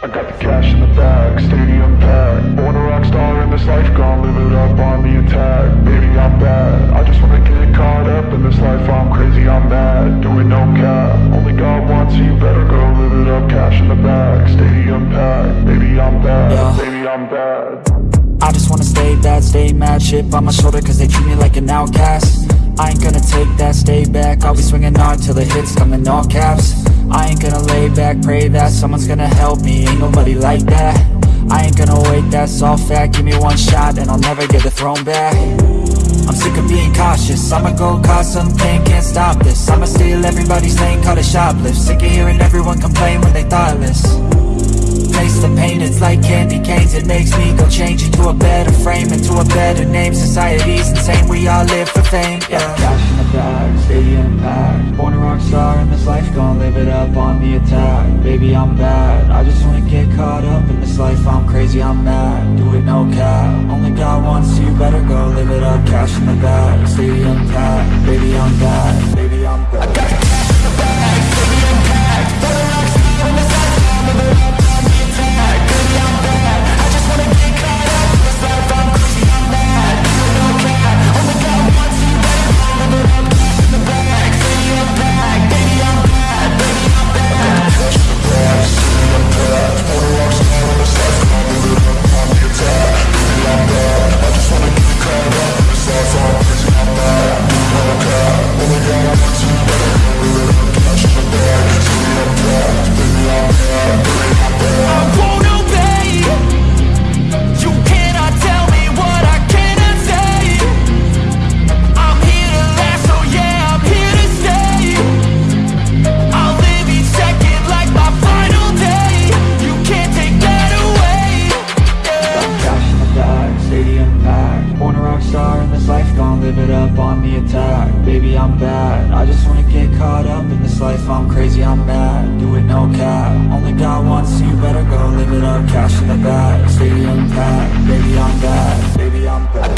I got the cash in the bag, stadium packed. Born a rock star in this life, gon' live it up on the attack. Baby, I'm bad, I just wanna get caught up in this life. I'm crazy, I'm mad, doing no cap. Only God wants you, better go live it up. Cash in the bag, stadium packed. Baby, I'm bad, I just wanna stay bad, stay mad Chip on my shoulder cause they treat me like an outcast. I ain't gonna take that, stay back I'll be swinging hard till the hits come in all caps. I ain't gonna lay back, pray that someone's gonna help me Ain't nobody like that. I ain't gonna wait, that's all fact Give me one shot and I'll never get the throne back. I'm sick of being cautious I'ma go cause something, can't stop this. I'ma steal everybody's lane, call it shoplift. Sick of hearing everyone complain when they like candy canes. It makes me go change into a better frame Into a better name, society's insane We all live for fame, yeah. Cash in the bag, stadium packed Born a rock star in this life, gon' live it up on the attack. Baby, I'm bad, I just wanna get caught up in this life. I'm crazy, I'm mad, do it no cap. Only God wants you, better go live it up. Cash in the bag, stadium packed baby, I'm bad life I'm crazy, I'm mad, do it no cap. Only God wants you, better go live it up. Cash in the bag, stadium packed. Baby, I'm bad, baby, I'm bad